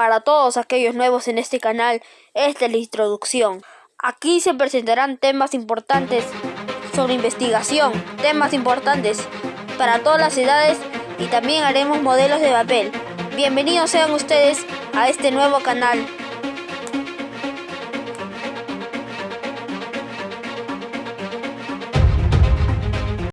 Para todos aquellos nuevos en este canal, esta es la introducción. Aquí se presentarán temas importantes sobre investigación, temas importantes para todas las edades y también haremos modelos de papel. Bienvenidos sean ustedes a este nuevo canal